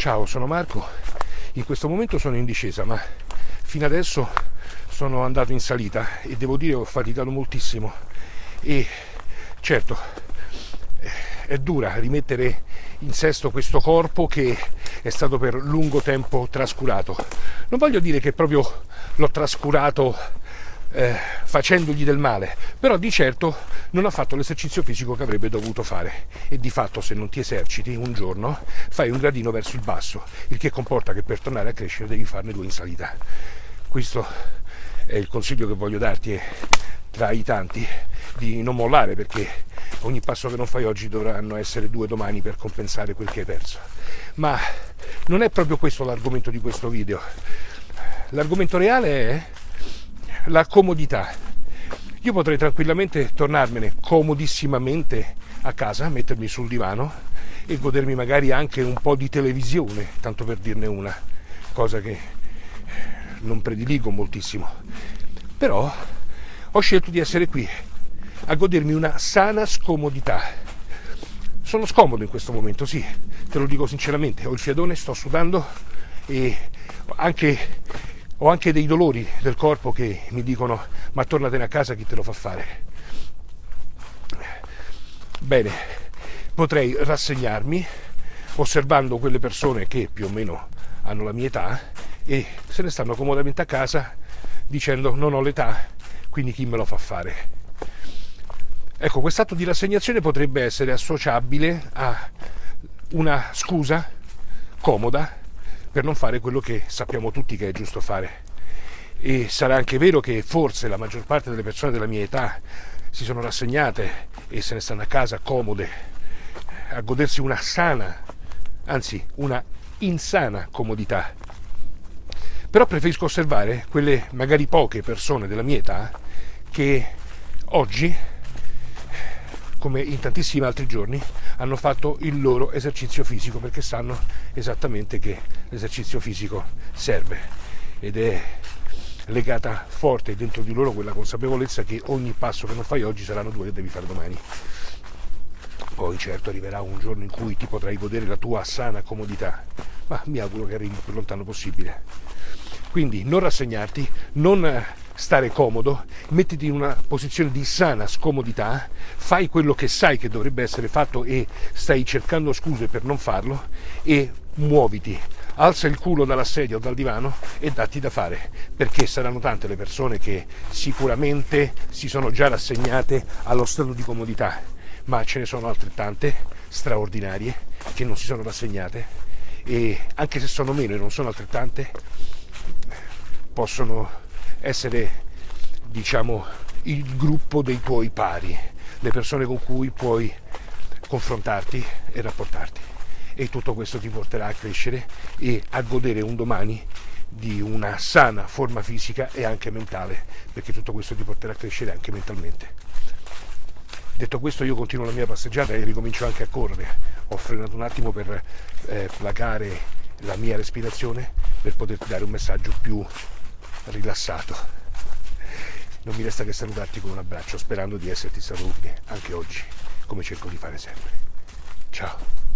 Ciao, sono Marco. In questo momento sono in discesa, ma fino adesso sono andato in salita e devo dire che ho faticato moltissimo. E certo, è dura rimettere in sesto questo corpo che è stato per lungo tempo trascurato. Non voglio dire che proprio l'ho trascurato eh, facendogli del male, però di certo non ha fatto l'esercizio fisico che avrebbe dovuto fare e di fatto se non ti eserciti un giorno fai un gradino verso il basso, il che comporta che per tornare a crescere devi farne due in salita. Questo è il consiglio che voglio darti e tra i tanti di non mollare perché ogni passo che non fai oggi dovranno essere due domani per compensare quel che hai perso. Ma non è proprio questo l'argomento di questo video. L'argomento reale è la comodità. Io potrei tranquillamente tornarmene comodissimamente a casa, mettermi sul divano e godermi magari anche un po' di televisione, tanto per dirne una, cosa che non prediligo moltissimo. Però ho scelto di essere qui a godermi una sana scomodità. Sono scomodo in questo momento, sì, te lo dico sinceramente, ho il fiadone, sto sudando e anche ho anche dei dolori del corpo che mi dicono ma tornatene a casa chi te lo fa fare. Bene, potrei rassegnarmi osservando quelle persone che più o meno hanno la mia età e se ne stanno comodamente a casa dicendo non ho l'età, quindi chi me lo fa fare. Ecco, quest'atto di rassegnazione potrebbe essere associabile a una scusa comoda per non fare quello che sappiamo tutti che è giusto fare. E sarà anche vero che forse la maggior parte delle persone della mia età si sono rassegnate e se ne stanno a casa comode a godersi una sana, anzi una insana comodità. Però preferisco osservare quelle magari poche persone della mia età che oggi, come in tantissimi altri giorni, hanno fatto il loro esercizio fisico perché sanno esattamente che l'esercizio fisico serve ed è legata forte dentro di loro quella consapevolezza che ogni passo che non fai oggi saranno due che devi fare domani. Poi certo arriverà un giorno in cui ti potrai godere la tua sana comodità, ma mi auguro che arrivi il più lontano possibile. Quindi non rassegnarti, non stare comodo, mettiti in una posizione di sana scomodità, fai quello che sai che dovrebbe essere fatto e stai cercando scuse per non farlo e muoviti, alza il culo dalla sedia o dal divano e datti da fare, perché saranno tante le persone che sicuramente si sono già rassegnate allo stato di comodità, ma ce ne sono altrettante straordinarie che non si sono rassegnate e anche se sono meno e non sono altrettante possono essere diciamo il gruppo dei tuoi pari, le persone con cui puoi confrontarti e rapportarti. E tutto questo ti porterà a crescere e a godere un domani di una sana forma fisica e anche mentale, perché tutto questo ti porterà a crescere anche mentalmente. Detto questo io continuo la mia passeggiata e ricomincio anche a correre. Ho frenato un attimo per eh, placare la mia respirazione per poterti dare un messaggio più rilassato. Non mi resta che salutarti con un abbraccio, sperando di esserti stato utile anche oggi, come cerco di fare sempre. Ciao.